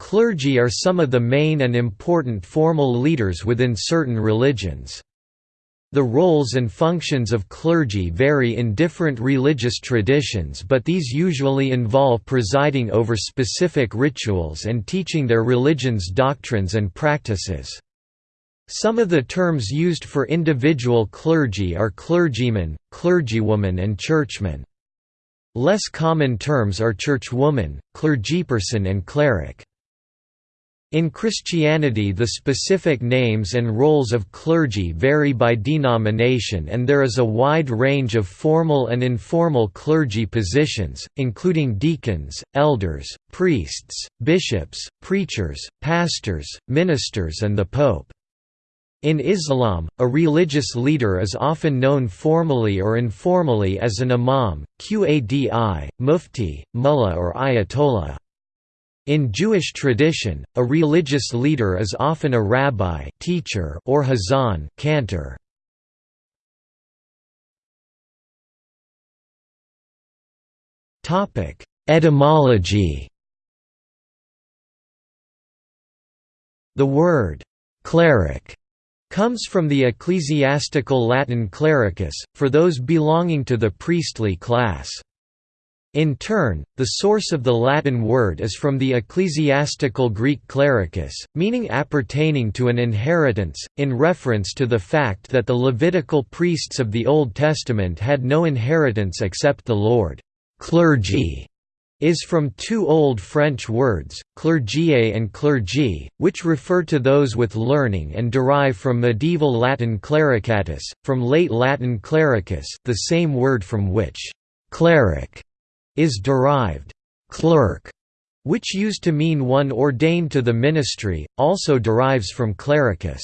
Clergy are some of the main and important formal leaders within certain religions. The roles and functions of clergy vary in different religious traditions but these usually involve presiding over specific rituals and teaching their religion's doctrines and practices. Some of the terms used for individual clergy are clergyman, clergywoman and churchman. Less common terms are churchwoman, clergyperson and cleric. In Christianity the specific names and roles of clergy vary by denomination and there is a wide range of formal and informal clergy positions, including deacons, elders, priests, bishops, preachers, pastors, ministers and the pope. In Islam, a religious leader is often known formally or informally as an imam, qadi, mufti, mullah or ayatollah. In Jewish tradition, a religious leader is often a rabbi teacher or hazan cantor. Etymology The word «cleric» comes from the ecclesiastical Latin clericus, for those belonging to the priestly class. In turn, the source of the Latin word is from the ecclesiastical Greek clericus, meaning appertaining to an inheritance, in reference to the fact that the Levitical priests of the Old Testament had no inheritance except the Lord. Clergy is from two Old French words, clergier and clergy, which refer to those with learning and derive from medieval Latin clericatus, from late Latin clericus the same word from which «cleric» is derived. Clerk, which used to mean one ordained to the ministry, also derives from clericus.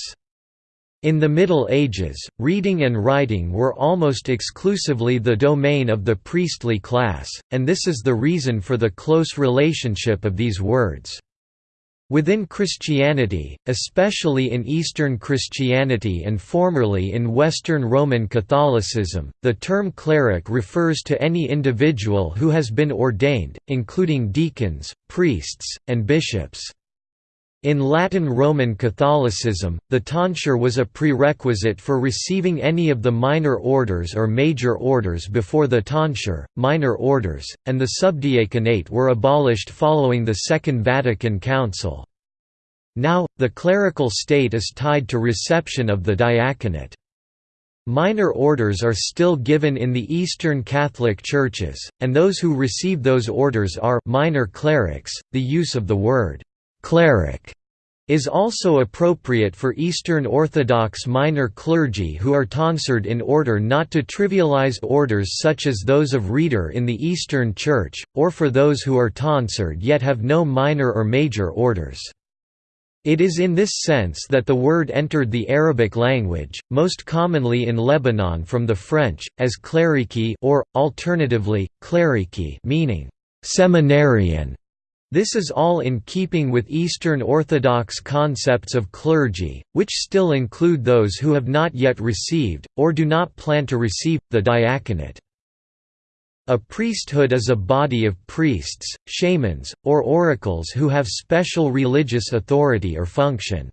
In the Middle Ages, reading and writing were almost exclusively the domain of the priestly class, and this is the reason for the close relationship of these words. Within Christianity, especially in Eastern Christianity and formerly in Western Roman Catholicism, the term cleric refers to any individual who has been ordained, including deacons, priests, and bishops. In Latin Roman Catholicism, the tonsure was a prerequisite for receiving any of the minor orders or major orders before the tonsure, minor orders, and the subdiaconate were abolished following the Second Vatican Council. Now, the clerical state is tied to reception of the diaconate. Minor orders are still given in the Eastern Catholic Churches, and those who receive those orders are minor clerics. The use of the word cleric is also appropriate for Eastern Orthodox minor clergy who are tonsured in order not to trivialize orders such as those of reader in the Eastern Church, or for those who are tonsured yet have no minor or major orders. It is in this sense that the word entered the Arabic language, most commonly in Lebanon from the French, as clerici or, alternatively, clerici meaning «seminarian» This is all in keeping with Eastern Orthodox concepts of clergy, which still include those who have not yet received, or do not plan to receive, the diaconate. A priesthood is a body of priests, shamans, or oracles who have special religious authority or function.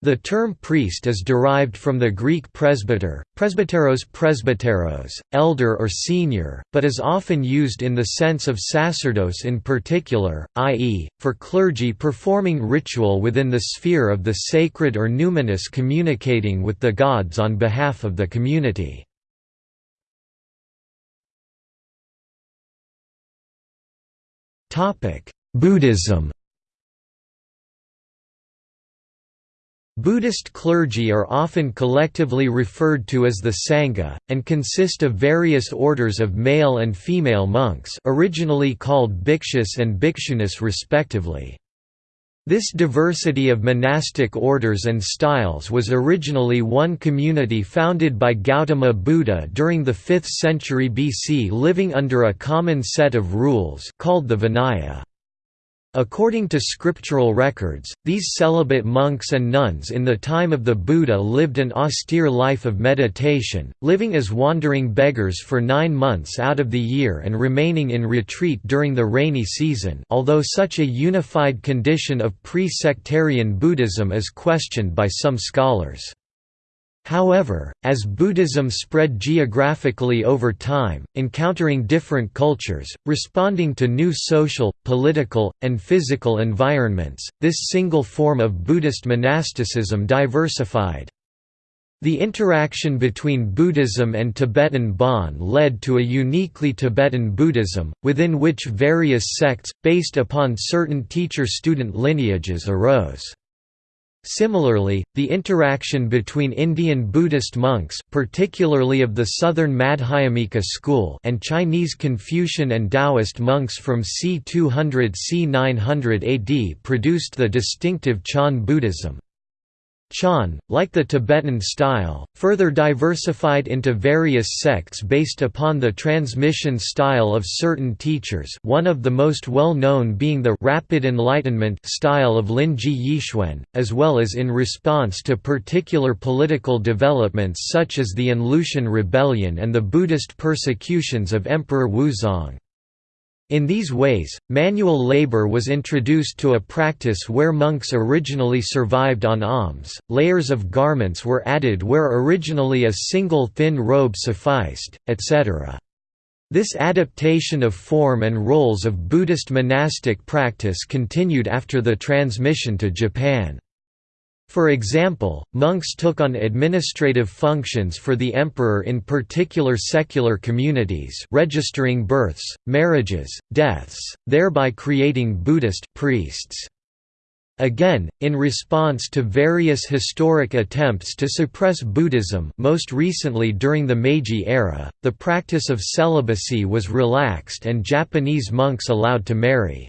The term priest is derived from the Greek presbyter, presbyteros presbyteros, elder or senior, but is often used in the sense of sacerdos in particular, i.e., for clergy performing ritual within the sphere of the sacred or numinous communicating with the gods on behalf of the community. Buddhism Buddhist clergy are often collectively referred to as the Sangha, and consist of various orders of male and female monks originally called bhikshus and bhikshunis respectively. This diversity of monastic orders and styles was originally one community founded by Gautama Buddha during the 5th century BC living under a common set of rules called the Vinaya. According to scriptural records, these celibate monks and nuns in the time of the Buddha lived an austere life of meditation, living as wandering beggars for nine months out of the year and remaining in retreat during the rainy season although such a unified condition of pre-sectarian Buddhism is questioned by some scholars. However, as Buddhism spread geographically over time, encountering different cultures, responding to new social, political, and physical environments, this single form of Buddhist monasticism diversified. The interaction between Buddhism and Tibetan Bon led to a uniquely Tibetan Buddhism, within which various sects, based upon certain teacher-student lineages arose. Similarly, the interaction between Indian Buddhist monks particularly of the southern Madhyamika school and Chinese Confucian and Taoist monks from c. 200–c. 900 AD produced the distinctive Chan Buddhism. Chan, like the Tibetan style, further diversified into various sects based upon the transmission style of certain teachers one of the most well-known being the «rapid enlightenment» style of Linji Yixuan, as well as in response to particular political developments such as the An Lushan Rebellion and the Buddhist persecutions of Emperor Wuzong. In these ways, manual labor was introduced to a practice where monks originally survived on alms, layers of garments were added where originally a single thin robe sufficed, etc. This adaptation of form and roles of Buddhist monastic practice continued after the transmission to Japan. For example, monks took on administrative functions for the emperor in particular secular communities registering births, marriages, deaths, thereby creating Buddhist priests. Again, in response to various historic attempts to suppress Buddhism most recently during the Meiji era, the practice of celibacy was relaxed and Japanese monks allowed to marry.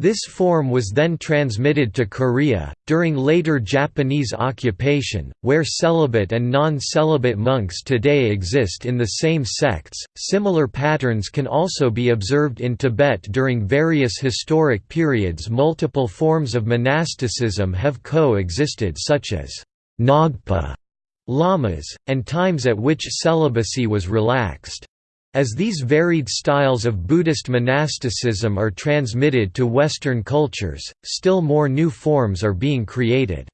This form was then transmitted to Korea, during later Japanese occupation, where celibate and non celibate monks today exist in the same sects. Similar patterns can also be observed in Tibet during various historic periods. Multiple forms of monasticism have coexisted, such as Ngagpa lamas, and times at which celibacy was relaxed. As these varied styles of Buddhist monasticism are transmitted to Western cultures, still more new forms are being created.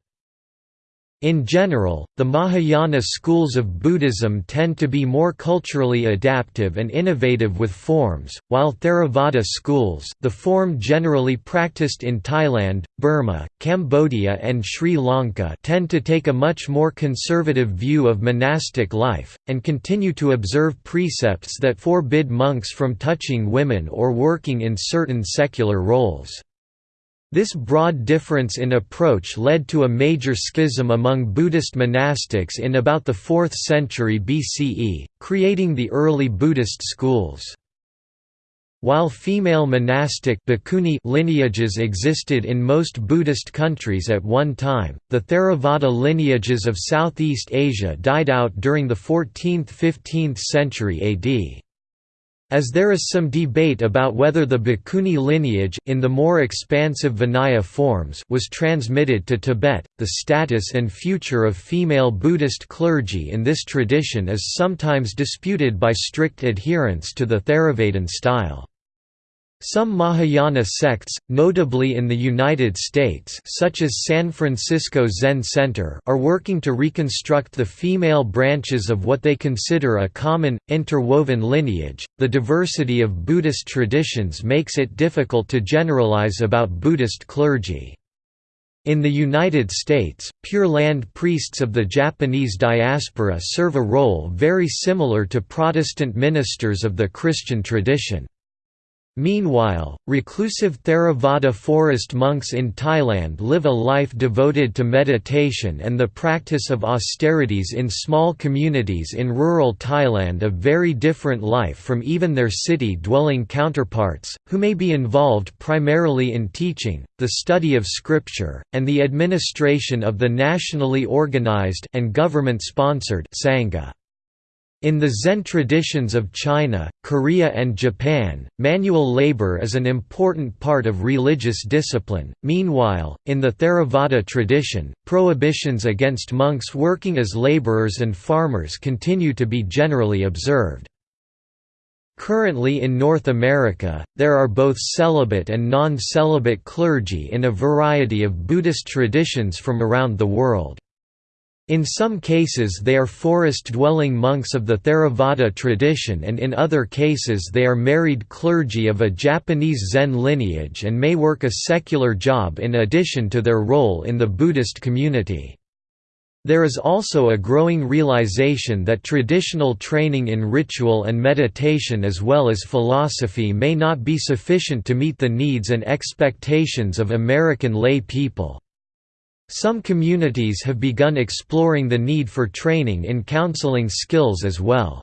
In general, the Mahayana schools of Buddhism tend to be more culturally adaptive and innovative with forms, while Theravada schools the form generally practiced in Thailand, Burma, Cambodia and Sri Lanka tend to take a much more conservative view of monastic life, and continue to observe precepts that forbid monks from touching women or working in certain secular roles. This broad difference in approach led to a major schism among Buddhist monastics in about the 4th century BCE, creating the early Buddhist schools. While female monastic lineages existed in most Buddhist countries at one time, the Theravada lineages of Southeast Asia died out during the 14th–15th century AD. As there is some debate about whether the Bhikkhuni lineage in the more expansive Vinaya forms was transmitted to Tibet, the status and future of female Buddhist clergy in this tradition is sometimes disputed by strict adherents to the Theravadan style. Some Mahayana sects, notably in the United States such as San Francisco Zen Center are working to reconstruct the female branches of what they consider a common, interwoven lineage. The diversity of Buddhist traditions makes it difficult to generalize about Buddhist clergy. In the United States, Pure Land priests of the Japanese diaspora serve a role very similar to Protestant ministers of the Christian tradition. Meanwhile, reclusive Theravada forest monks in Thailand live a life devoted to meditation and the practice of austerities in small communities in rural Thailand a very different life from even their city-dwelling counterparts, who may be involved primarily in teaching, the study of scripture, and the administration of the nationally organized and government-sponsored Sangha. In the Zen traditions of China, Korea and Japan, manual labor is an important part of religious discipline. Meanwhile, in the Theravada tradition, prohibitions against monks working as laborers and farmers continue to be generally observed. Currently in North America, there are both celibate and non-celibate clergy in a variety of Buddhist traditions from around the world. In some cases they are forest-dwelling monks of the Theravada tradition and in other cases they are married clergy of a Japanese Zen lineage and may work a secular job in addition to their role in the Buddhist community. There is also a growing realization that traditional training in ritual and meditation as well as philosophy may not be sufficient to meet the needs and expectations of American lay people. Some communities have begun exploring the need for training in counseling skills as well.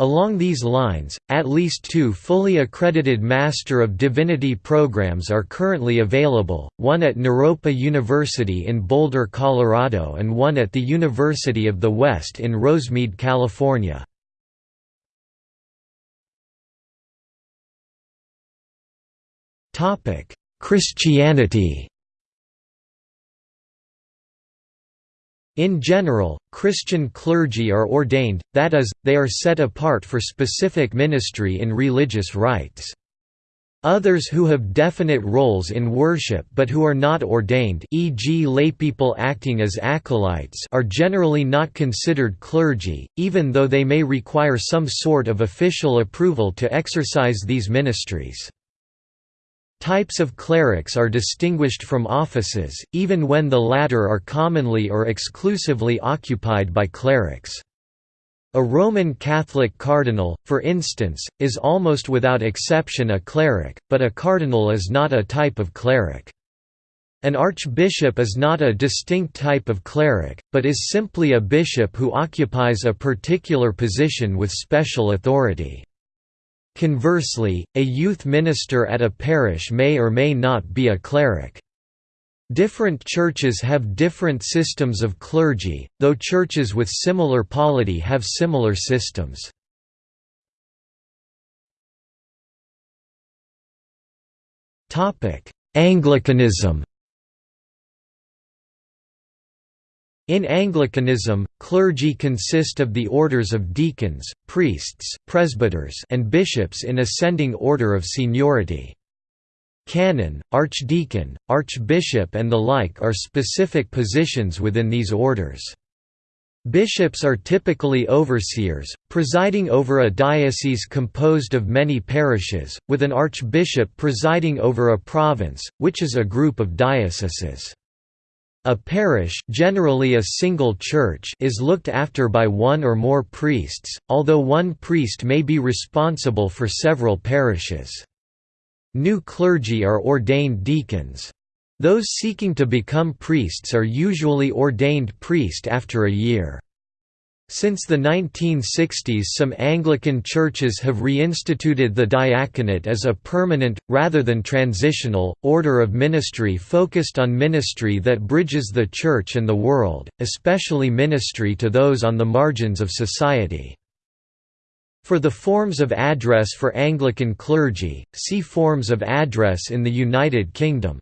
Along these lines, at least two fully accredited Master of Divinity programs are currently available, one at Naropa University in Boulder, Colorado and one at the University of the West in Rosemead, California. Christianity In general, Christian clergy are ordained, that is, they are set apart for specific ministry in religious rites. Others who have definite roles in worship but who are not ordained e.g. laypeople acting as acolytes are generally not considered clergy, even though they may require some sort of official approval to exercise these ministries. Types of clerics are distinguished from offices, even when the latter are commonly or exclusively occupied by clerics. A Roman Catholic cardinal, for instance, is almost without exception a cleric, but a cardinal is not a type of cleric. An archbishop is not a distinct type of cleric, but is simply a bishop who occupies a particular position with special authority. Conversely, a youth minister at a parish may or may not be a cleric. Different churches have different systems of clergy, though churches with similar polity have similar systems. Anglicanism In Anglicanism, clergy consist of the orders of deacons, priests, presbyters and bishops in ascending order of seniority. Canon, archdeacon, archbishop and the like are specific positions within these orders. Bishops are typically overseers, presiding over a diocese composed of many parishes, with an archbishop presiding over a province, which is a group of dioceses. A parish generally a single church is looked after by one or more priests, although one priest may be responsible for several parishes. New clergy are ordained deacons. Those seeking to become priests are usually ordained priest after a year. Since the 1960s some Anglican churches have reinstituted the diaconate as a permanent, rather than transitional, order of ministry focused on ministry that bridges the Church and the world, especially ministry to those on the margins of society. For the forms of address for Anglican clergy, see Forms of address in the United Kingdom.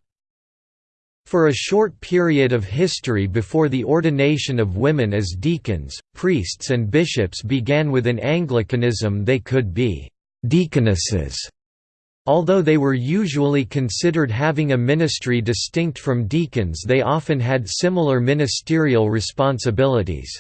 For a short period of history before the ordination of women as deacons, priests and bishops began within Anglicanism they could be «deaconesses», although they were usually considered having a ministry distinct from deacons they often had similar ministerial responsibilities.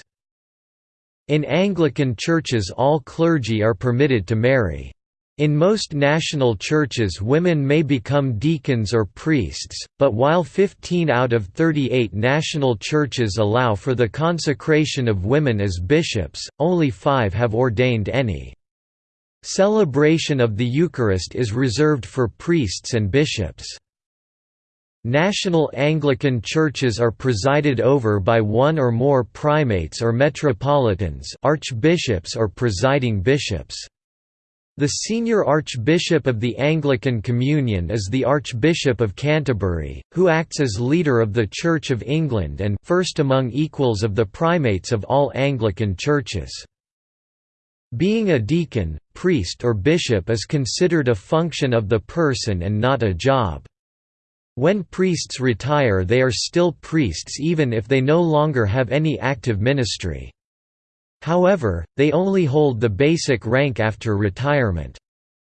In Anglican churches all clergy are permitted to marry. In most national churches women may become deacons or priests, but while 15 out of 38 national churches allow for the consecration of women as bishops, only five have ordained any. Celebration of the Eucharist is reserved for priests and bishops. National Anglican churches are presided over by one or more primates or metropolitans archbishops or presiding bishops. The senior archbishop of the Anglican Communion is the Archbishop of Canterbury, who acts as leader of the Church of England and first among equals of the primates of all Anglican churches. Being a deacon, priest or bishop is considered a function of the person and not a job. When priests retire they are still priests even if they no longer have any active ministry. However, they only hold the basic rank after retirement.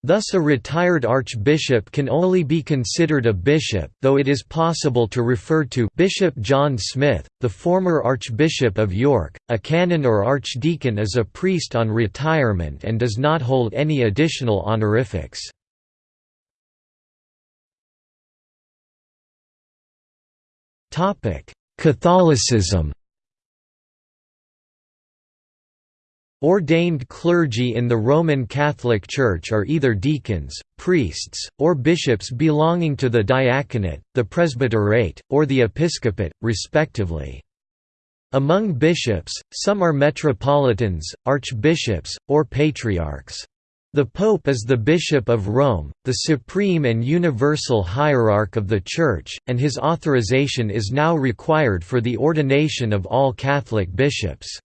Thus a retired archbishop can only be considered a bishop though it is possible to refer to Bishop John Smith, the former Archbishop of York. A canon or archdeacon is a priest on retirement and does not hold any additional honorifics. Catholicism Ordained clergy in the Roman Catholic Church are either deacons, priests, or bishops belonging to the diaconate, the presbyterate, or the episcopate, respectively. Among bishops, some are metropolitans, archbishops, or patriarchs. The Pope is the Bishop of Rome, the supreme and universal hierarch of the Church, and his authorization is now required for the ordination of all Catholic bishops.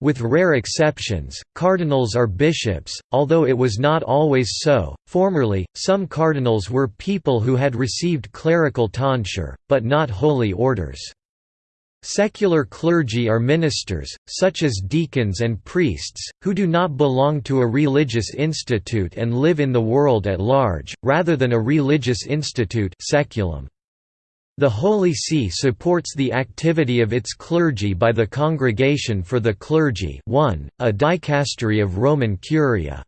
With rare exceptions, cardinals are bishops, although it was not always so. Formerly, some cardinals were people who had received clerical tonsure, but not holy orders. Secular clergy are ministers, such as deacons and priests, who do not belong to a religious institute and live in the world at large, rather than a religious institute seculum. The Holy See supports the activity of its clergy by the Congregation for the Clergy 1, a dicastery of Roman Curia.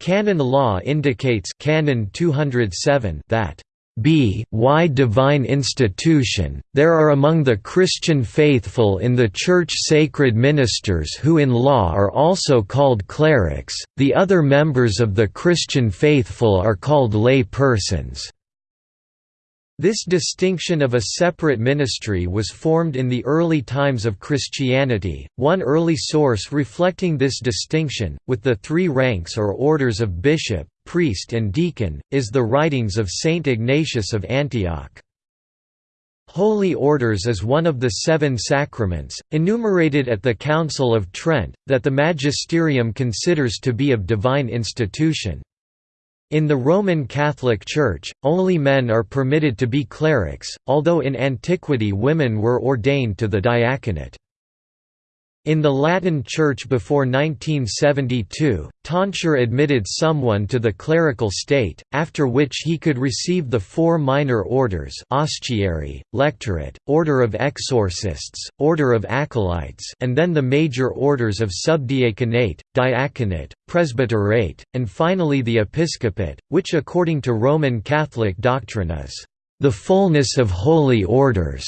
Canon law indicates Canon 207 that b y divine institution, there are among the Christian faithful in the Church sacred ministers who in law are also called clerics, the other members of the Christian faithful are called lay persons. This distinction of a separate ministry was formed in the early times of Christianity. One early source reflecting this distinction, with the three ranks or orders of bishop, priest, and deacon, is the writings of Saint Ignatius of Antioch. Holy Orders is one of the seven sacraments, enumerated at the Council of Trent, that the magisterium considers to be of divine institution. In the Roman Catholic Church, only men are permitted to be clerics, although in antiquity women were ordained to the diaconate. In the Latin Church before 1972, tonsure admitted someone to the clerical state, after which he could receive the four minor orders Ostiary, Lectorate, Order of Exorcists, Order of Acolytes and then the major orders of subdiaconate, diaconate, presbyterate, and finally the episcopate, which according to Roman Catholic doctrine is the fullness of holy orders.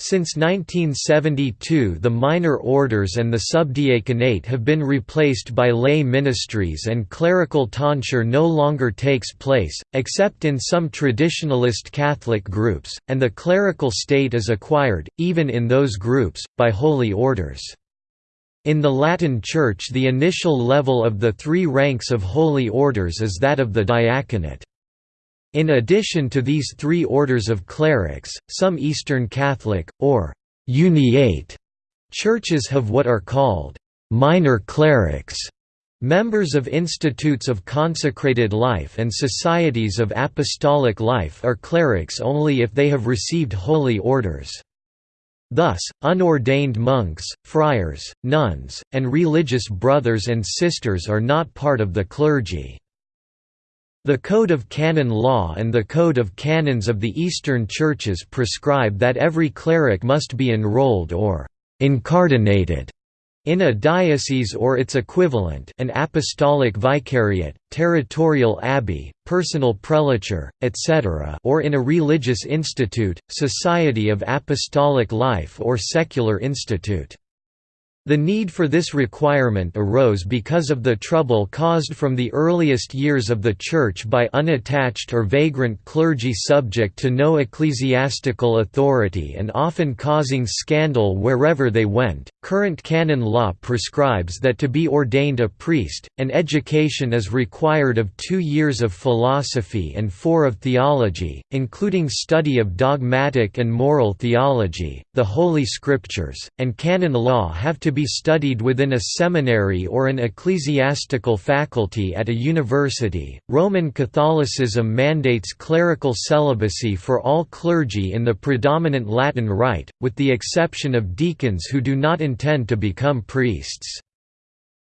Since 1972 the minor orders and the subdiaconate have been replaced by lay ministries and clerical tonsure no longer takes place, except in some traditionalist Catholic groups, and the clerical state is acquired, even in those groups, by holy orders. In the Latin Church the initial level of the three ranks of holy orders is that of the diaconate. In addition to these three orders of clerics, some Eastern Catholic, or «uniate» churches have what are called «minor clerics», Members of institutes of consecrated life and societies of apostolic life are clerics only if they have received holy orders. Thus, unordained monks, friars, nuns, and religious brothers and sisters are not part of the clergy. The Code of Canon Law and the Code of Canons of the Eastern Churches prescribe that every cleric must be enrolled or «incardinated» in a diocese or its equivalent an apostolic vicariate, territorial abbey, personal prelature, etc. or in a religious institute, society of apostolic life or secular institute. The need for this requirement arose because of the trouble caused from the earliest years of the Church by unattached or vagrant clergy subject to no ecclesiastical authority and often causing scandal wherever they went. Current canon law prescribes that to be ordained a priest, an education is required of two years of philosophy and four of theology, including study of dogmatic and moral theology, the Holy Scriptures, and canon law have to be studied within a seminary or an ecclesiastical faculty at a university. Roman Catholicism mandates clerical celibacy for all clergy in the predominant Latin Rite, with the exception of deacons who do not intend to become priests.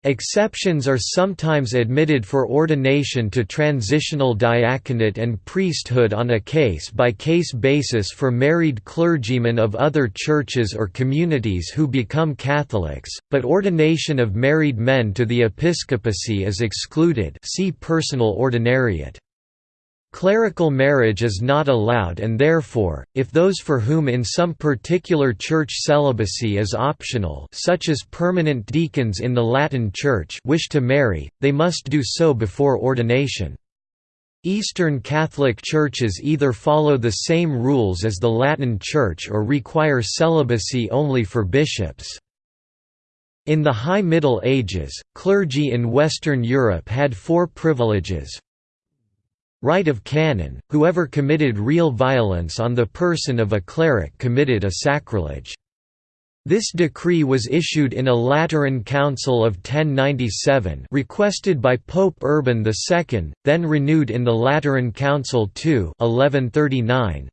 Exceptions are sometimes admitted for ordination to transitional diaconate and priesthood on a case-by-case -case basis for married clergymen of other churches or communities who become Catholics, but ordination of married men to the episcopacy is excluded see personal ordinariate. Clerical marriage is not allowed and therefore, if those for whom in some particular church celibacy is optional such as permanent deacons in the Latin Church wish to marry, they must do so before ordination. Eastern Catholic churches either follow the same rules as the Latin Church or require celibacy only for bishops. In the High Middle Ages, clergy in Western Europe had four privileges, Right of canon, whoever committed real violence on the person of a cleric committed a sacrilege. This decree was issued in a Lateran Council of 1097 requested by Pope Urban II, then renewed in the Lateran Council II 1139.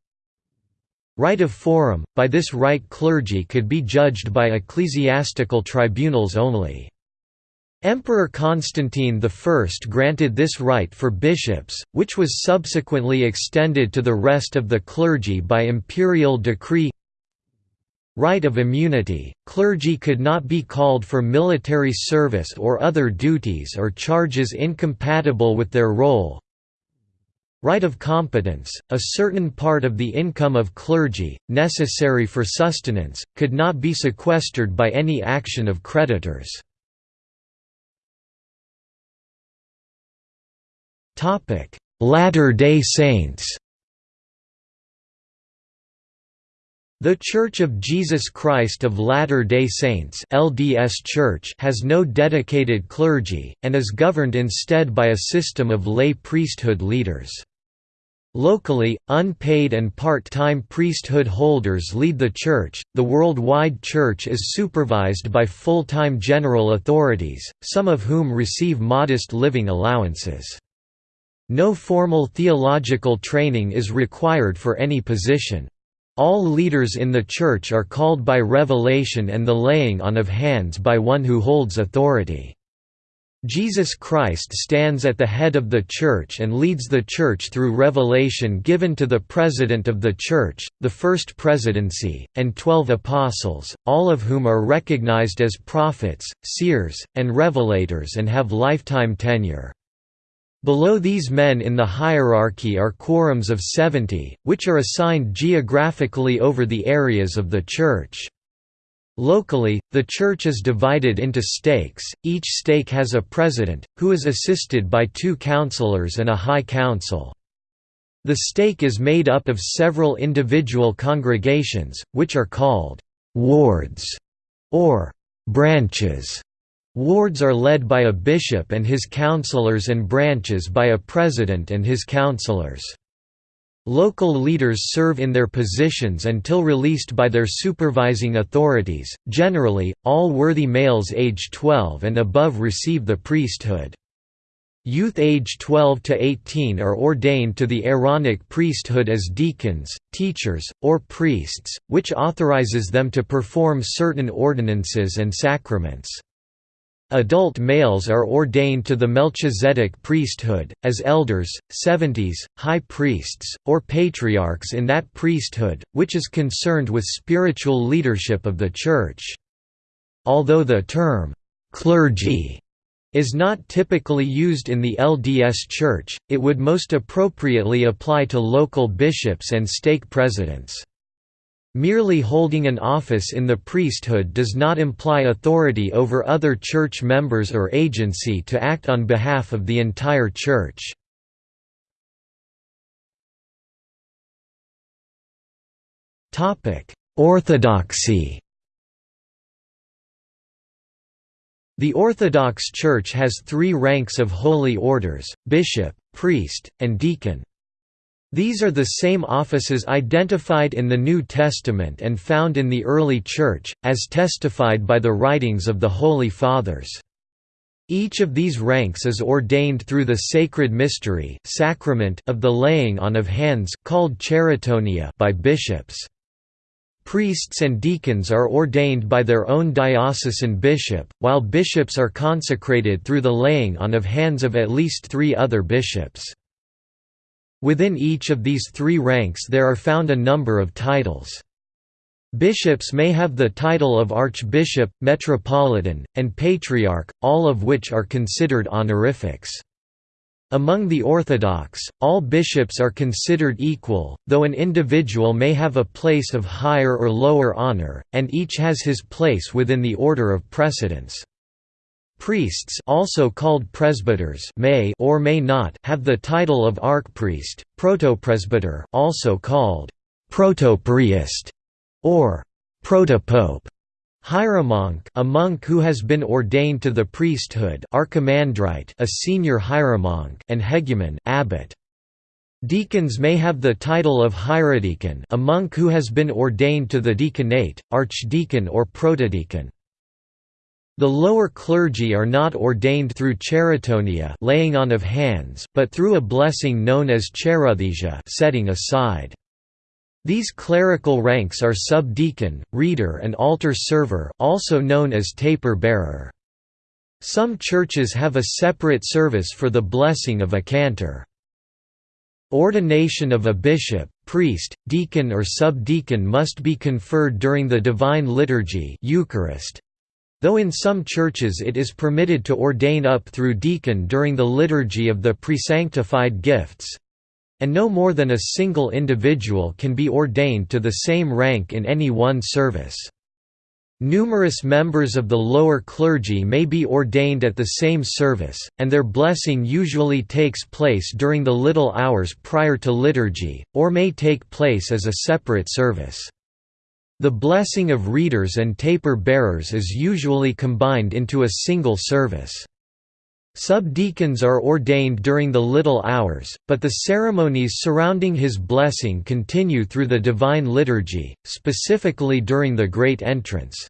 Right of forum, by this right clergy could be judged by ecclesiastical tribunals only. Emperor Constantine I granted this right for bishops, which was subsequently extended to the rest of the clergy by imperial decree. Right of immunity – Clergy could not be called for military service or other duties or charges incompatible with their role. Right of competence – A certain part of the income of clergy, necessary for sustenance, could not be sequestered by any action of creditors Latter-day Saints The Church of Jesus Christ of Latter-day Saints LDS Church has no dedicated clergy, and is governed instead by a system of lay priesthood leaders. Locally, unpaid and part-time priesthood holders lead the church. The worldwide church is supervised by full-time general authorities, some of whom receive modest living allowances. No formal theological training is required for any position. All leaders in the Church are called by revelation and the laying on of hands by one who holds authority. Jesus Christ stands at the head of the Church and leads the Church through revelation given to the President of the Church, the First Presidency, and twelve Apostles, all of whom are recognized as prophets, seers, and revelators and have lifetime tenure. Below these men in the hierarchy are quorums of 70, which are assigned geographically over the areas of the church. Locally, the church is divided into stakes, each stake has a president, who is assisted by two councillors and a high council. The stake is made up of several individual congregations, which are called «wards» or «branches». Wards are led by a bishop and his councillors and branches by a president and his councillors. Local leaders serve in their positions until released by their supervising authorities. Generally, all worthy males age 12 and above receive the priesthood. Youth age 12 to 18 are ordained to the Aaronic priesthood as deacons, teachers, or priests, which authorizes them to perform certain ordinances and sacraments. Adult males are ordained to the Melchizedek priesthood, as elders, seventies, high priests, or patriarchs in that priesthood, which is concerned with spiritual leadership of the Church. Although the term, "'clergy' is not typically used in the LDS Church, it would most appropriately apply to local bishops and stake presidents. Merely holding an office in the priesthood does not imply authority over other church members or agency to act on behalf of the entire church. Orthodoxy The Orthodox Church has three ranks of holy orders, bishop, priest, and deacon. These are the same offices identified in the New Testament and found in the early Church, as testified by the writings of the Holy Fathers. Each of these ranks is ordained through the sacred mystery sacrament of the laying on of hands called cheirotonia by bishops. Priests and deacons are ordained by their own diocesan bishop, while bishops are consecrated through the laying on of hands of at least three other bishops. Within each of these three ranks there are found a number of titles. Bishops may have the title of archbishop, metropolitan, and patriarch, all of which are considered honorifics. Among the Orthodox, all bishops are considered equal, though an individual may have a place of higher or lower honor, and each has his place within the order of precedence. Priests also called presbyters may or may not have the title of archpriest, protopresbyter also called protopriest or protopope. Hieromonk a monk who has been ordained to the priesthood archimandrite a senior hieromonk and hegumen abbot. Deacons may have the title of hierodeacon a monk who has been ordained to the deaconate, archdeacon or protodeacon. The lower clergy are not ordained through cheirotonia laying on of hands, but through a blessing known as cheirothesia setting aside. These clerical ranks are subdeacon, reader and altar server also known as taper bearer. Some churches have a separate service for the blessing of a cantor. Ordination of a bishop, priest, deacon or subdeacon must be conferred during the Divine Liturgy Eucharist, Though in some churches it is permitted to ordain up through deacon during the liturgy of the presanctified gifts—and no more than a single individual can be ordained to the same rank in any one service. Numerous members of the lower clergy may be ordained at the same service, and their blessing usually takes place during the little hours prior to liturgy, or may take place as a separate service. The blessing of readers and taper bearers is usually combined into a single service. Subdeacons are ordained during the little hours, but the ceremonies surrounding his blessing continue through the Divine Liturgy, specifically during the Great Entrance.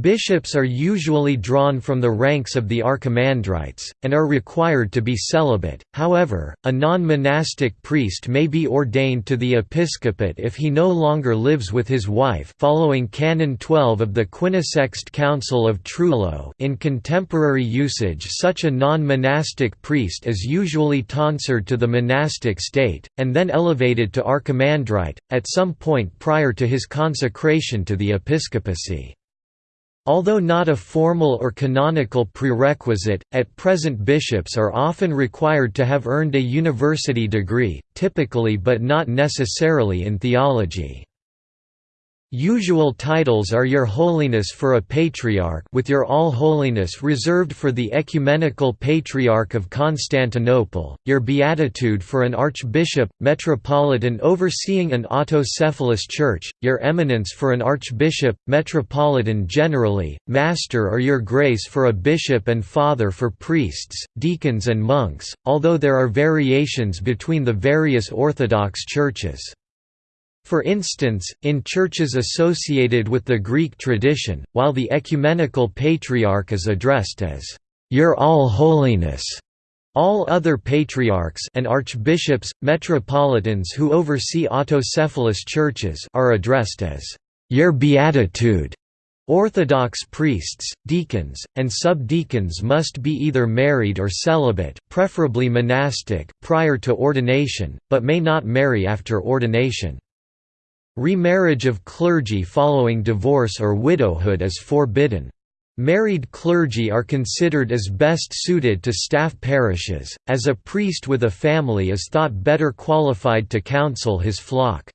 Bishops are usually drawn from the ranks of the archimandrites, and are required to be celibate, however, a non-monastic priest may be ordained to the episcopate if he no longer lives with his wife following Canon 12 of the Quinisext Council of Trullo in contemporary usage such a non-monastic priest is usually tonsured to the monastic state, and then elevated to archimandrite, at some point prior to his consecration to the episcopacy. Although not a formal or canonical prerequisite, at present bishops are often required to have earned a university degree, typically but not necessarily in theology. Usual titles are Your Holiness for a Patriarch with Your All Holiness reserved for the Ecumenical Patriarch of Constantinople, Your Beatitude for an Archbishop, Metropolitan overseeing an autocephalous church, Your Eminence for an Archbishop, Metropolitan generally, Master or Your Grace for a Bishop and Father for priests, deacons and monks, although there are variations between the various Orthodox churches. For instance, in churches associated with the Greek tradition, while the ecumenical patriarch is addressed as, "'Your All-Holiness' All other patriarchs and archbishops, metropolitans who oversee autocephalous churches are addressed as "Your Beatitude". Orthodox priests, deacons, and subdeacons must be either married or celibate, preferably monastic, prior to ordination, but may not marry after ordination. Remarriage of clergy following divorce or widowhood is forbidden. Married clergy are considered as best suited to staff parishes, as a priest with a family is thought better qualified to counsel his flock.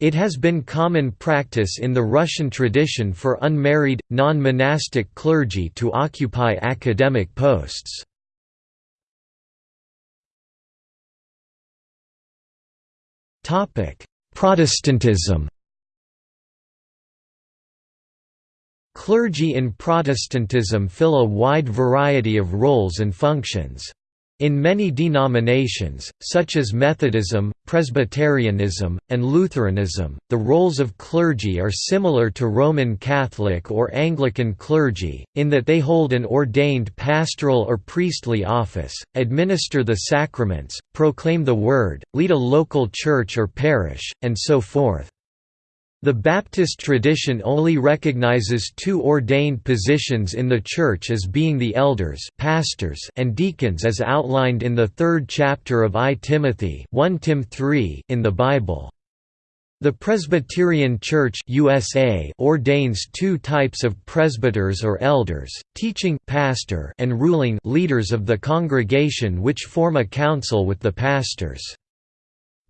It has been common practice in the Russian tradition for unmarried, non-monastic clergy to occupy academic posts. Protestantism Clergy in Protestantism fill a wide variety of roles and functions. In many denominations, such as Methodism, Presbyterianism, and Lutheranism, the roles of clergy are similar to Roman Catholic or Anglican clergy, in that they hold an ordained pastoral or priestly office, administer the sacraments, proclaim the Word, lead a local church or parish, and so forth. The Baptist tradition only recognizes two ordained positions in the Church as being the elders pastors and deacons as outlined in the third chapter of I Timothy 1 Tim 3 in the Bible. The Presbyterian Church USA ordains two types of presbyters or elders, teaching pastor and ruling leaders of the congregation which form a council with the pastors.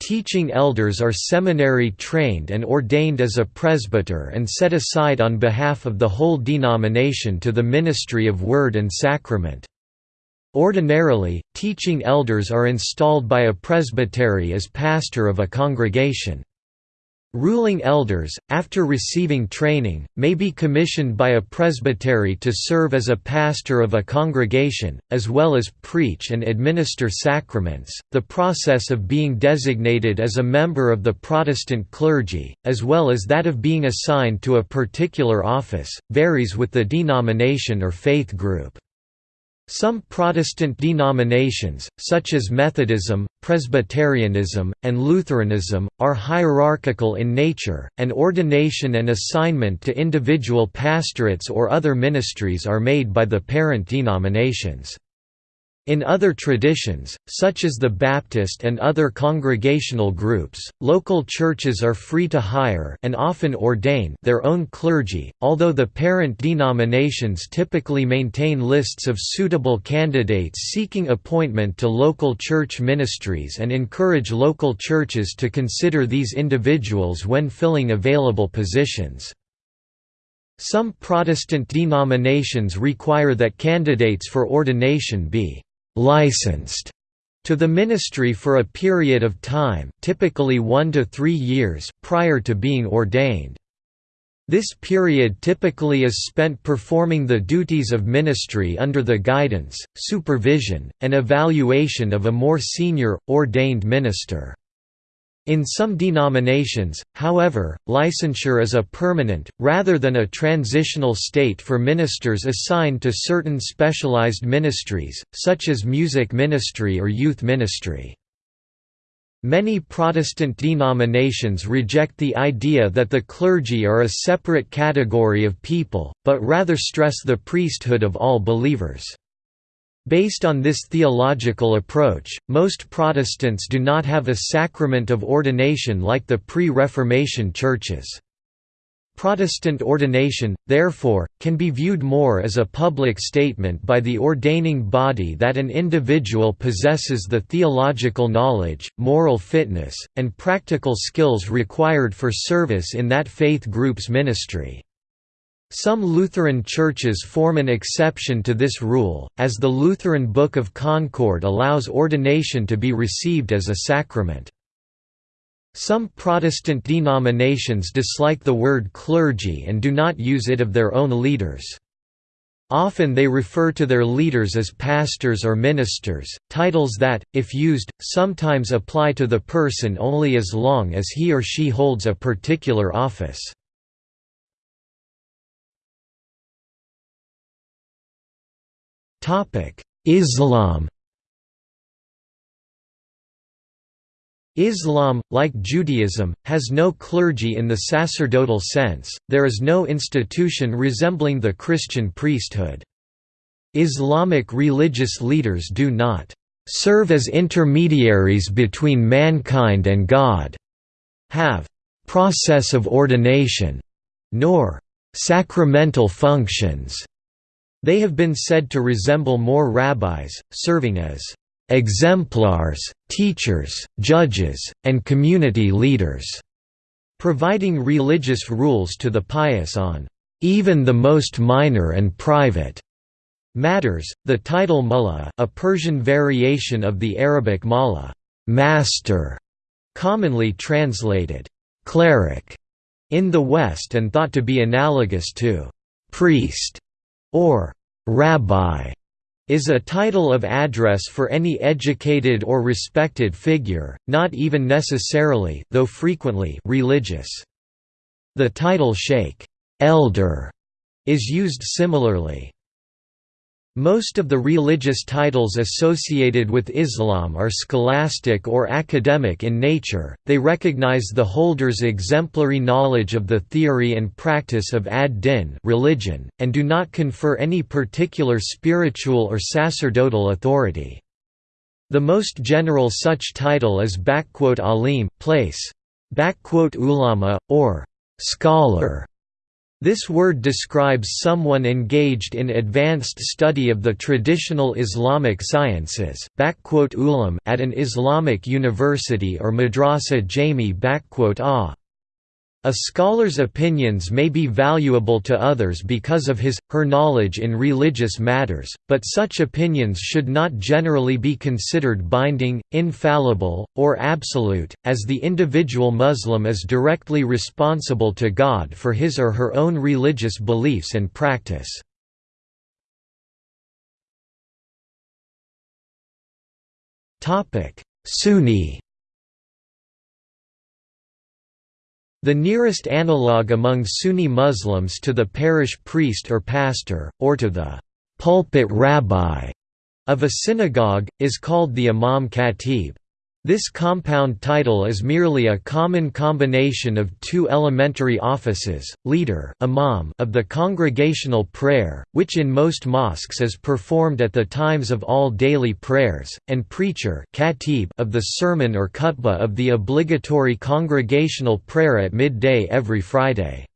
Teaching elders are seminary trained and ordained as a presbyter and set aside on behalf of the whole denomination to the ministry of word and sacrament. Ordinarily, teaching elders are installed by a presbytery as pastor of a congregation. Ruling elders, after receiving training, may be commissioned by a presbytery to serve as a pastor of a congregation, as well as preach and administer sacraments. The process of being designated as a member of the Protestant clergy, as well as that of being assigned to a particular office, varies with the denomination or faith group. Some Protestant denominations, such as Methodism, Presbyterianism, and Lutheranism, are hierarchical in nature, and ordination and assignment to individual pastorates or other ministries are made by the parent denominations. In other traditions, such as the Baptist and other congregational groups, local churches are free to hire and often ordain their own clergy, although the parent denominations typically maintain lists of suitable candidates seeking appointment to local church ministries and encourage local churches to consider these individuals when filling available positions. Some Protestant denominations require that candidates for ordination be licensed to the ministry for a period of time typically one to three years prior to being ordained. This period typically is spent performing the duties of ministry under the guidance, supervision, and evaluation of a more senior, ordained minister. In some denominations, however, licensure is a permanent, rather than a transitional state for ministers assigned to certain specialized ministries, such as music ministry or youth ministry. Many Protestant denominations reject the idea that the clergy are a separate category of people, but rather stress the priesthood of all believers. Based on this theological approach, most Protestants do not have a sacrament of ordination like the pre-Reformation churches. Protestant ordination, therefore, can be viewed more as a public statement by the ordaining body that an individual possesses the theological knowledge, moral fitness, and practical skills required for service in that faith group's ministry. Some Lutheran churches form an exception to this rule, as the Lutheran Book of Concord allows ordination to be received as a sacrament. Some Protestant denominations dislike the word clergy and do not use it of their own leaders. Often they refer to their leaders as pastors or ministers, titles that, if used, sometimes apply to the person only as long as he or she holds a particular office. Islam Islam, like Judaism, has no clergy in the sacerdotal sense, there is no institution resembling the Christian priesthood. Islamic religious leaders do not serve as intermediaries between mankind and God, have process of ordination, nor sacramental functions. They have been said to resemble more rabbis, serving as exemplars, teachers, judges, and community leaders, providing religious rules to the pious on even the most minor and private matters. The title mullah, a Persian variation of the Arabic mala, master, commonly translated cleric in the West and thought to be analogous to priest or rabbi is a title of address for any educated or respected figure, not even necessarily though frequently religious. The title sheikh elder is used similarly. Most of the religious titles associated with Islam are scholastic or academic in nature, they recognize the holder's exemplary knowledge of the theory and practice of ad-din religion, and do not confer any particular spiritual or sacerdotal authority. The most general such title is alim place, ulama, or scholar. This word describes someone engaged in advanced study of the traditional Islamic sciences at an Islamic university or madrasa jami a. A scholar's opinions may be valuable to others because of his, her knowledge in religious matters, but such opinions should not generally be considered binding, infallible, or absolute, as the individual Muslim is directly responsible to God for his or her own religious beliefs and practice. Sunni The nearest analogue among Sunni Muslims to the parish priest or pastor, or to the pulpit rabbi of a synagogue, is called the imam khatib. This compound title is merely a common combination of two elementary offices, leader imam of the congregational prayer, which in most mosques is performed at the times of all daily prayers, and preacher of the sermon or khutbah of the obligatory congregational prayer at midday every Friday.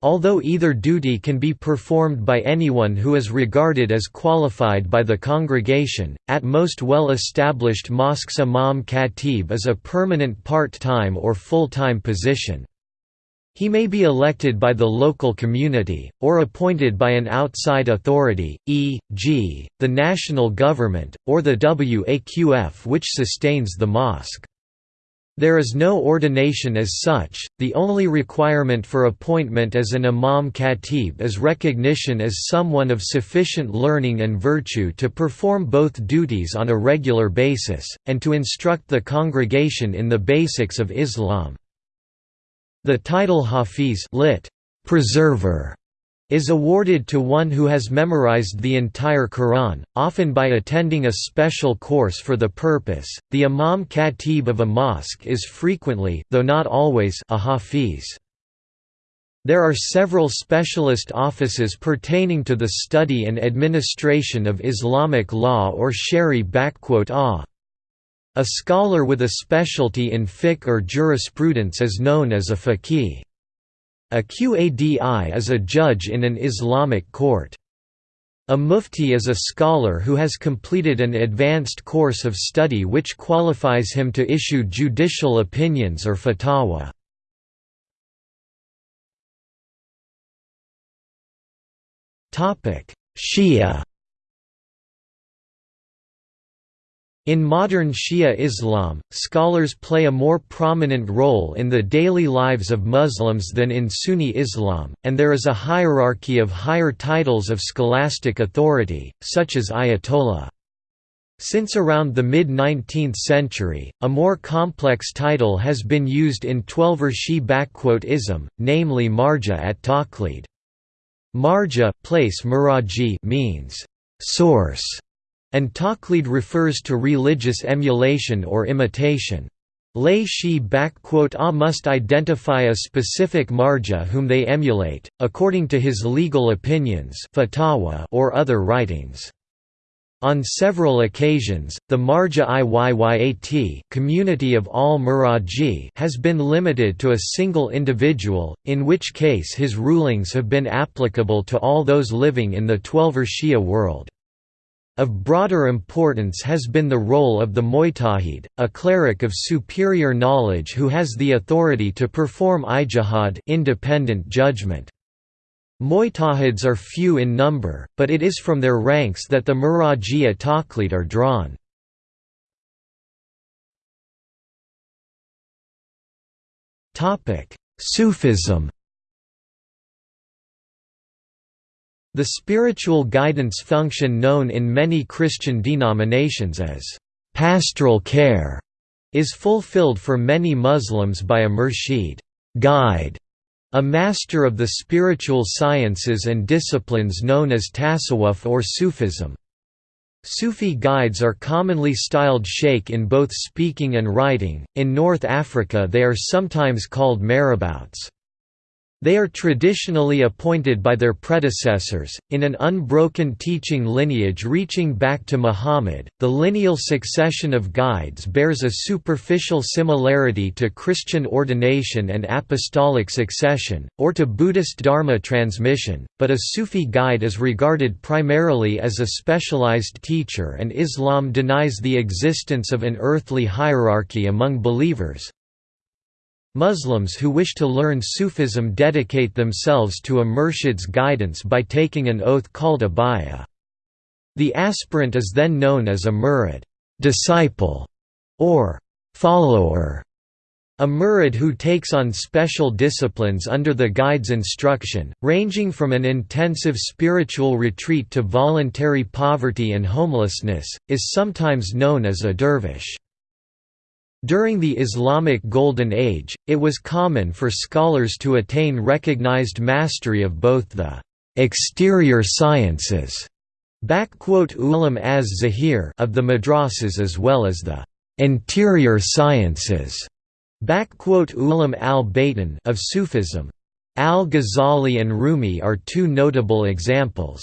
Although either duty can be performed by anyone who is regarded as qualified by the congregation, at most well-established mosques imam khatib is a permanent part-time or full-time position. He may be elected by the local community, or appointed by an outside authority, e.g., the national government, or the Waqf which sustains the mosque. There is no ordination as such, the only requirement for appointment as an imam khatib is recognition as someone of sufficient learning and virtue to perform both duties on a regular basis, and to instruct the congregation in the basics of Islam. The title Hafiz lit. preserver is awarded to one who has memorized the entire Quran, often by attending a special course for the purpose. The Imam Khatib of a mosque is frequently, though not always, a Hafiz. There are several specialist offices pertaining to the study and administration of Islamic law or shari a. A scholar with a specialty in fiqh or jurisprudence is known as a faqih. A Qadi is a judge in an Islamic court. A mufti is a scholar who has completed an advanced course of study which qualifies him to issue judicial opinions or fatwa. Shia In modern Shia Islam, scholars play a more prominent role in the daily lives of Muslims than in Sunni Islam, and there is a hierarchy of higher titles of scholastic authority, such as Ayatollah. Since around the mid-19th century, a more complex title has been used in Twelver Shi ism, namely Marja at Taqlid. Marja place means source and taqlid refers to religious emulation or imitation. Lay shi a ah, must identify a specific marja whom they emulate, according to his legal opinions or other writings. On several occasions, the Marja Iyyat community of all Muraji has been limited to a single individual, in which case his rulings have been applicable to all those living in the Twelver Shia world. Of broader importance has been the role of the Mujtahid, a cleric of superior knowledge who has the authority to perform ijtihad independent judgment. Mujtahids are few in number, but it is from their ranks that the Murajia taqlid are drawn. Sufism The spiritual guidance function known in many Christian denominations as pastoral care is fulfilled for many Muslims by a murshid guide, a master of the spiritual sciences and disciplines known as tasawwuf or Sufism. Sufi guides are commonly styled sheikh in both speaking and writing, in North Africa they are sometimes called marabouts. They are traditionally appointed by their predecessors, in an unbroken teaching lineage reaching back to Muhammad. The lineal succession of guides bears a superficial similarity to Christian ordination and apostolic succession, or to Buddhist Dharma transmission, but a Sufi guide is regarded primarily as a specialized teacher, and Islam denies the existence of an earthly hierarchy among believers, Muslims who wish to learn Sufism dedicate themselves to a murshid's guidance by taking an oath called a bay'ah. The aspirant is then known as a murid disciple", or follower. A murid who takes on special disciplines under the guide's instruction, ranging from an intensive spiritual retreat to voluntary poverty and homelessness, is sometimes known as a dervish. During the Islamic Golden Age, it was common for scholars to attain recognized mastery of both the exterior sciences ulam as zahir of the madrasas as well as the interior sciences ulam al of Sufism. Al-Ghazali and Rumi are two notable examples.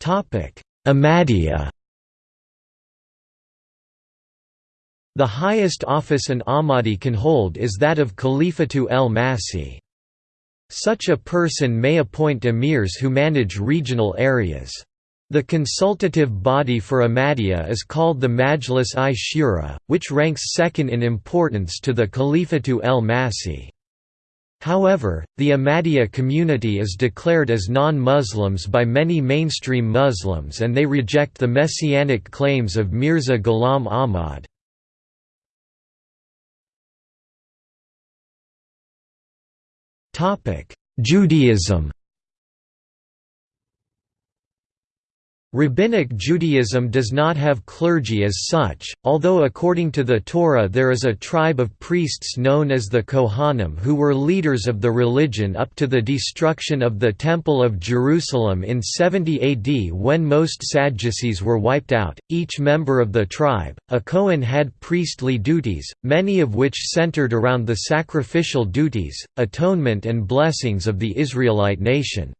Topic Ahmadiyya The highest office an Ahmadi can hold is that of Khalifatu el-Masih. Such a person may appoint emirs who manage regional areas. The consultative body for Ahmadiyya is called the Majlis-i-Shura, which ranks second in importance to the Khalifatu el-Masih. However, the Ahmadiyya community is declared as non-Muslims by many mainstream Muslims and they reject the messianic claims of Mirza Ghulam Ahmad. Judaism Rabbinic Judaism does not have clergy as such, although according to the Torah there is a tribe of priests known as the Kohanim who were leaders of the religion up to the destruction of the Temple of Jerusalem in 70 AD when most Sadducees were wiped out. Each member of the tribe, a Kohen had priestly duties, many of which centered around the sacrificial duties, atonement and blessings of the Israelite nation.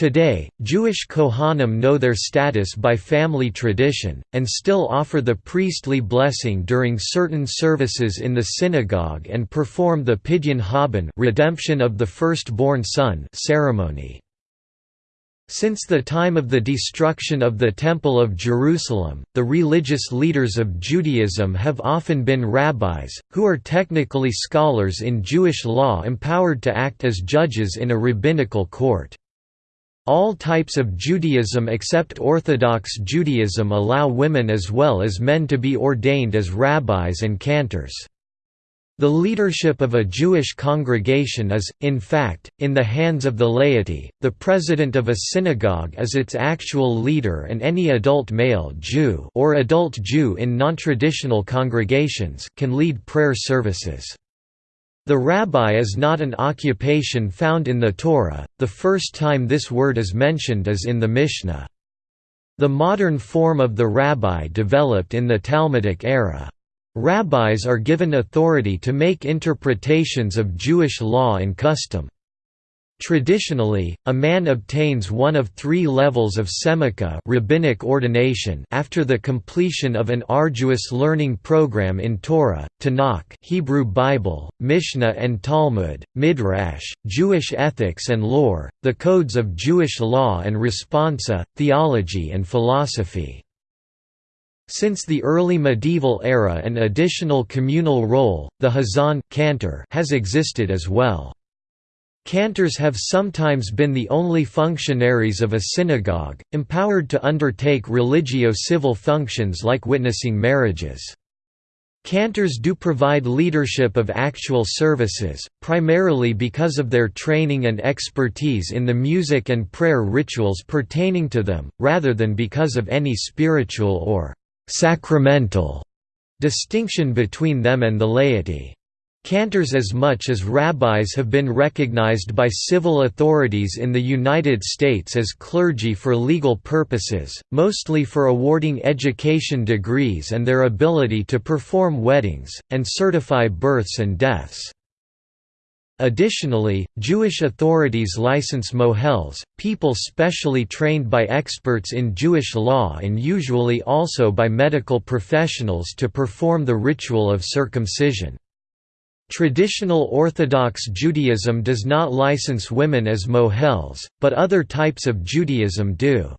Today, Jewish Kohanim know their status by family tradition, and still offer the priestly blessing during certain services in the synagogue and perform the Pidyon Haben redemption of the firstborn son ceremony. Since the time of the destruction of the Temple of Jerusalem, the religious leaders of Judaism have often been rabbis, who are technically scholars in Jewish law empowered to act as judges in a rabbinical court. All types of Judaism except Orthodox Judaism allow women as well as men to be ordained as rabbis and cantors. The leadership of a Jewish congregation is, in fact, in the hands of the laity. The president of a synagogue is its actual leader, and any adult male Jew or adult Jew in nontraditional congregations can lead prayer services. The rabbi is not an occupation found in the Torah, the first time this word is mentioned is in the Mishnah. The modern form of the rabbi developed in the Talmudic era. Rabbis are given authority to make interpretations of Jewish law and custom. Traditionally, a man obtains one of three levels of semika rabbinic ordination after the completion of an arduous learning program in Torah, Tanakh Hebrew Bible, Mishnah and Talmud, Midrash, Jewish ethics and lore, the codes of Jewish law and responsa, theology and philosophy. Since the early medieval era an additional communal role, the hazan cantor has existed as well. Cantors have sometimes been the only functionaries of a synagogue, empowered to undertake religio-civil functions like witnessing marriages. Cantors do provide leadership of actual services, primarily because of their training and expertise in the music and prayer rituals pertaining to them, rather than because of any spiritual or «sacramental» distinction between them and the laity. Cantors as much as rabbis have been recognized by civil authorities in the United States as clergy for legal purposes, mostly for awarding education degrees and their ability to perform weddings, and certify births and deaths. Additionally, Jewish authorities license mohels, people specially trained by experts in Jewish law and usually also by medical professionals to perform the ritual of circumcision. Traditional Orthodox Judaism does not license women as mohels, but other types of Judaism do.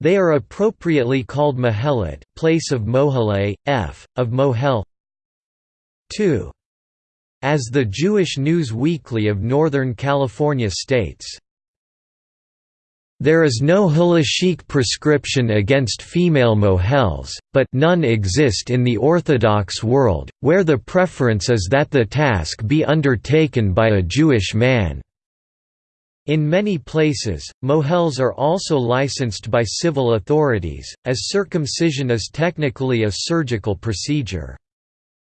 They are appropriately called mohelet place of mohele, f. of mohel 2. As the Jewish News Weekly of Northern California states, there is no halachic prescription against female mohels, but none exist in the Orthodox world, where the preference is that the task be undertaken by a Jewish man. In many places, mohels are also licensed by civil authorities, as circumcision is technically a surgical procedure.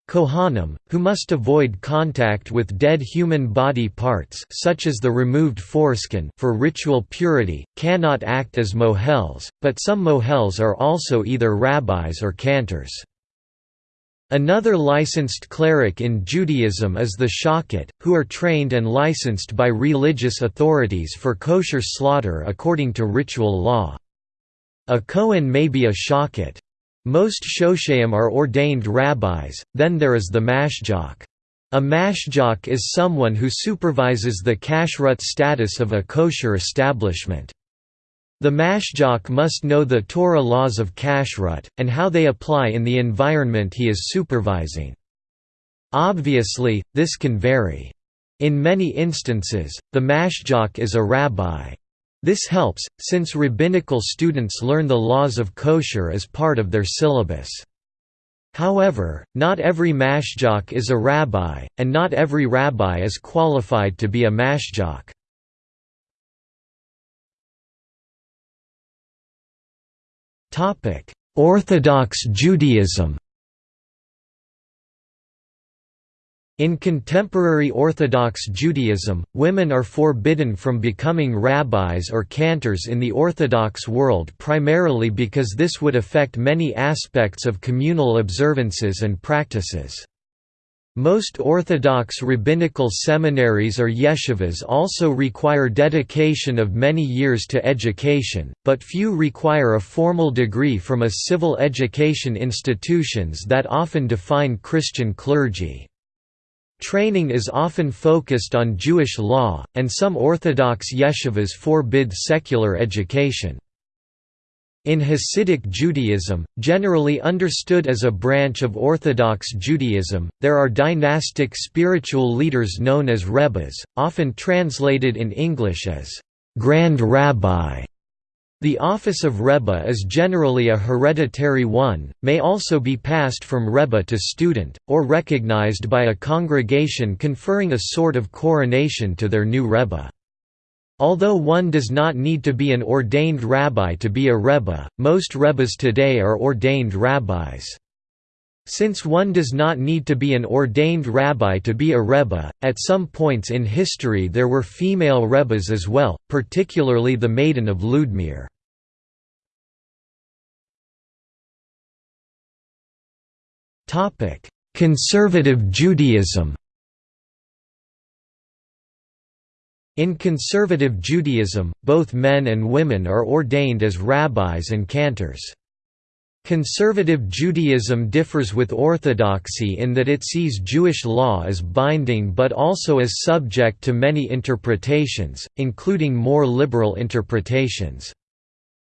Kohanim, who must avoid contact with dead human body parts such as the removed foreskin for ritual purity, cannot act as mohels, but some mohels are also either rabbis or cantors. Another licensed cleric in Judaism is the shochet, who are trained and licensed by religious authorities for kosher slaughter according to ritual law. A Kohen may be a shochet. Most shochet are ordained rabbis, then there is the mashgiach. A mashgiach is someone who supervises the kashrut status of a kosher establishment. The mashgiach must know the Torah laws of kashrut, and how they apply in the environment he is supervising. Obviously, this can vary. In many instances, the mashgiach is a rabbi. This helps, since rabbinical students learn the laws of kosher as part of their syllabus. However, not every mashgiach is a rabbi, and not every rabbi is qualified to be a mashgiach. Orthodox Judaism In contemporary Orthodox Judaism, women are forbidden from becoming rabbis or cantors in the Orthodox world primarily because this would affect many aspects of communal observances and practices. Most Orthodox rabbinical seminaries or yeshivas also require dedication of many years to education, but few require a formal degree from a civil education institutions that often define Christian clergy. Training is often focused on Jewish law, and some Orthodox yeshivas forbid secular education. In Hasidic Judaism, generally understood as a branch of Orthodox Judaism, there are dynastic spiritual leaders known as rebbes, often translated in English as «grand rabbi». The office of Rebbe is generally a hereditary one, may also be passed from Rebbe to student, or recognized by a congregation conferring a sort of coronation to their new Rebbe. Although one does not need to be an ordained rabbi to be a Rebbe, most Rebbes today are ordained rabbis. Since one does not need to be an ordained rabbi to be a rebbe, at some points in history there were female rebbes as well, particularly the Maiden of Ludmir. Topic: Conservative Judaism. In conservative Judaism, both men and women are ordained as rabbis and cantors. Conservative Judaism differs with Orthodoxy in that it sees Jewish law as binding but also as subject to many interpretations, including more liberal interpretations.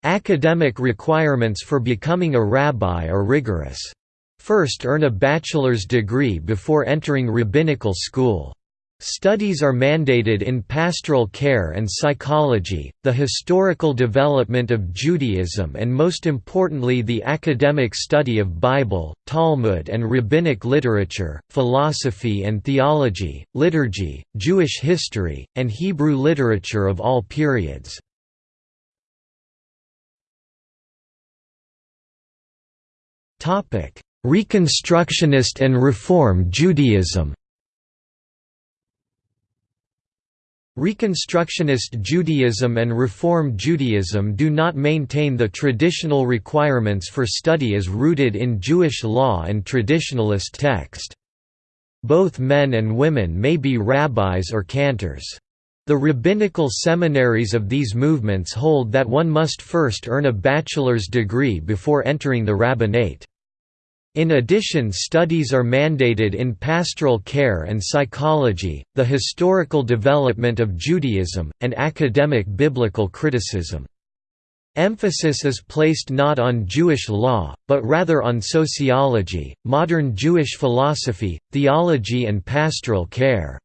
Academic requirements for becoming a rabbi are rigorous. First earn a bachelor's degree before entering rabbinical school. Studies are mandated in pastoral care and psychology, the historical development of Judaism and most importantly the academic study of Bible, Talmud and rabbinic literature, philosophy and theology, liturgy, Jewish history, and Hebrew literature of all periods. Reconstructionist and Reform Judaism Reconstructionist Judaism and Reform Judaism do not maintain the traditional requirements for study as rooted in Jewish law and traditionalist text. Both men and women may be rabbis or cantors. The rabbinical seminaries of these movements hold that one must first earn a bachelor's degree before entering the rabbinate. In addition studies are mandated in pastoral care and psychology, the historical development of Judaism, and academic biblical criticism. Emphasis is placed not on Jewish law, but rather on sociology, modern Jewish philosophy, theology and pastoral care.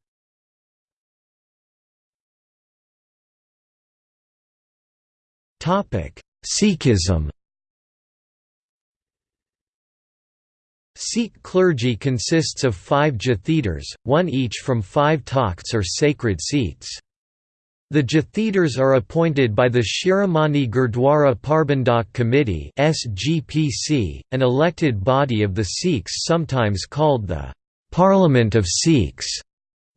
Sikhism Sikh clergy consists of five jathedars, one each from five takhts or sacred seats. The jathedars are appointed by the Shiromani Gurdwara Parbandhak Committee an elected body of the Sikhs sometimes called the «Parliament of Sikhs».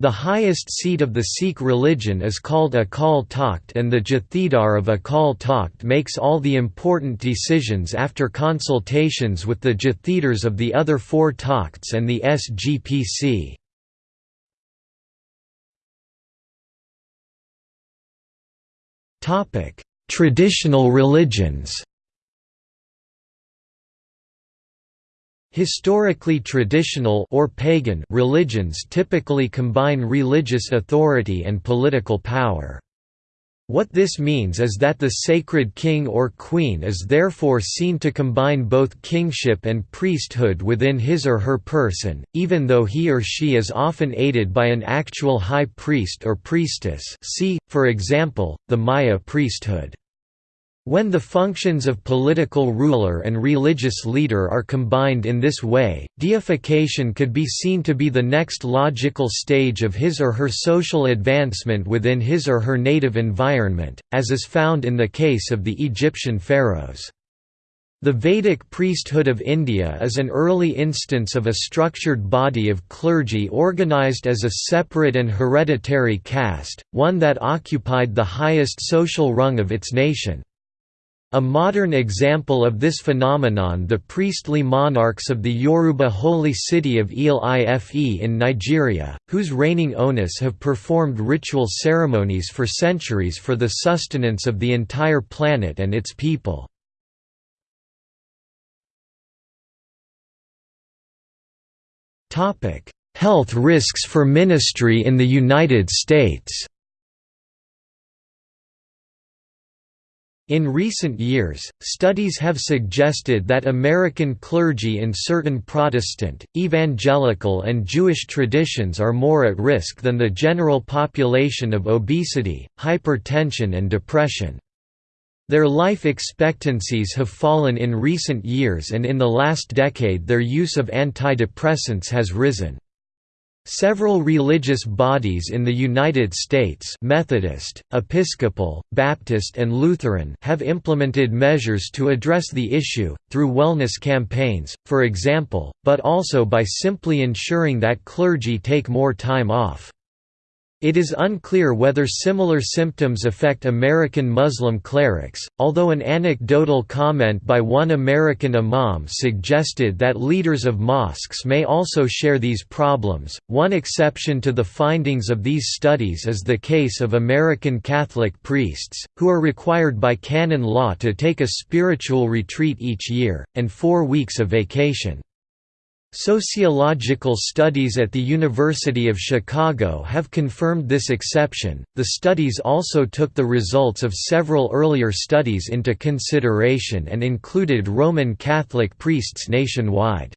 The highest seat of the Sikh religion is called Akal Takht and the Jathedar of Akal Takht makes all the important decisions after consultations with the Jathedars of the other four Takhts and the SGPC. Traditional religions Historically traditional or pagan religions typically combine religious authority and political power. What this means is that the sacred king or queen is therefore seen to combine both kingship and priesthood within his or her person, even though he or she is often aided by an actual high priest or priestess see, for example, the Maya priesthood. When the functions of political ruler and religious leader are combined in this way, deification could be seen to be the next logical stage of his or her social advancement within his or her native environment, as is found in the case of the Egyptian pharaohs. The Vedic priesthood of India is an early instance of a structured body of clergy organized as a separate and hereditary caste, one that occupied the highest social rung of its nation. A modern example of this phenomenon the priestly monarchs of the Yoruba holy city of Ile-Ife in Nigeria, whose reigning Oonis have performed ritual ceremonies for centuries for the sustenance of the entire planet and its people. Health risks for ministry in the United States In recent years, studies have suggested that American clergy in certain Protestant, evangelical and Jewish traditions are more at risk than the general population of obesity, hypertension and depression. Their life expectancies have fallen in recent years and in the last decade their use of antidepressants has risen. Several religious bodies in the United States Methodist, Episcopal, Baptist and Lutheran have implemented measures to address the issue, through wellness campaigns, for example, but also by simply ensuring that clergy take more time off. It is unclear whether similar symptoms affect American Muslim clerics, although an anecdotal comment by one American imam suggested that leaders of mosques may also share these problems. One exception to the findings of these studies is the case of American Catholic priests, who are required by canon law to take a spiritual retreat each year, and four weeks of vacation. Sociological studies at the University of Chicago have confirmed this exception. The studies also took the results of several earlier studies into consideration and included Roman Catholic priests nationwide.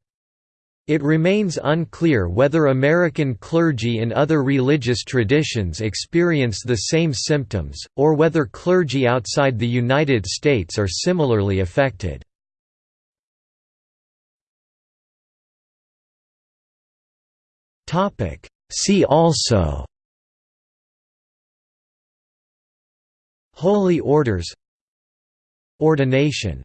It remains unclear whether American clergy in other religious traditions experience the same symptoms, or whether clergy outside the United States are similarly affected. See also. Holy Orders. Ordination